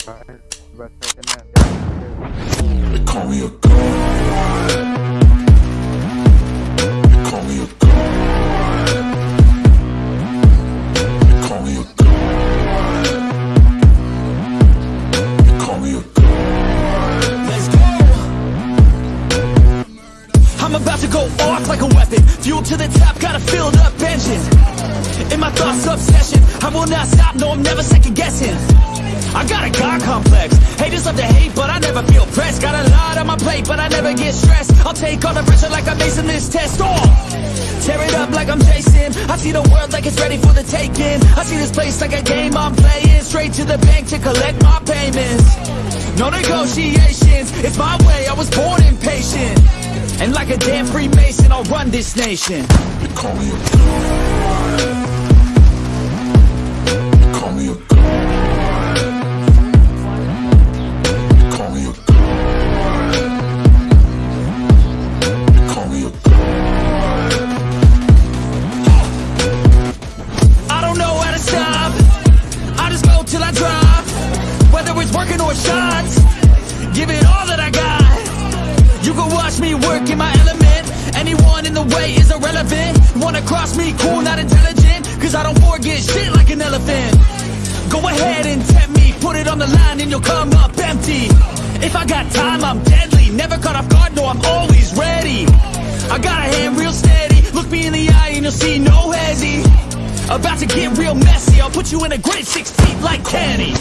They call me a. They call me a. They call me a. I'm about to go off like a weapon. Fuel to the top, got a filled up engine. In my thoughts, obsession. I will not stop, no, I'm never second guessing. I got a God complex. Haters love to hate, but I never feel pressed. Got a lot on my plate, but I never get stressed. I'll take all the pressure like I'm acing this test. Oh! Tear it up like I'm Jason. I see the world like it's ready for the taking. I see this place like a game I'm playing. Straight to the bank to collect my payments. No negotiations, it's my way. I was born impatient. And like a damn Freemason, I'll run this nation. They call me a god. They call me a god. It's shots, give it all that I got. You can watch me work in my element. Anyone in the way is irrelevant. Wanna cross me, cool, not intelligent. Cause I don't forget shit like an elephant. Go ahead and tempt me, put it on the line and you'll come up empty. If I got time, I'm deadly. Never caught off guard, no, I'm always ready. I got a hand real steady. Look me in the eye and you'll see no hezzy. About to get real messy. I'll put you in a grid six feet like Kenny.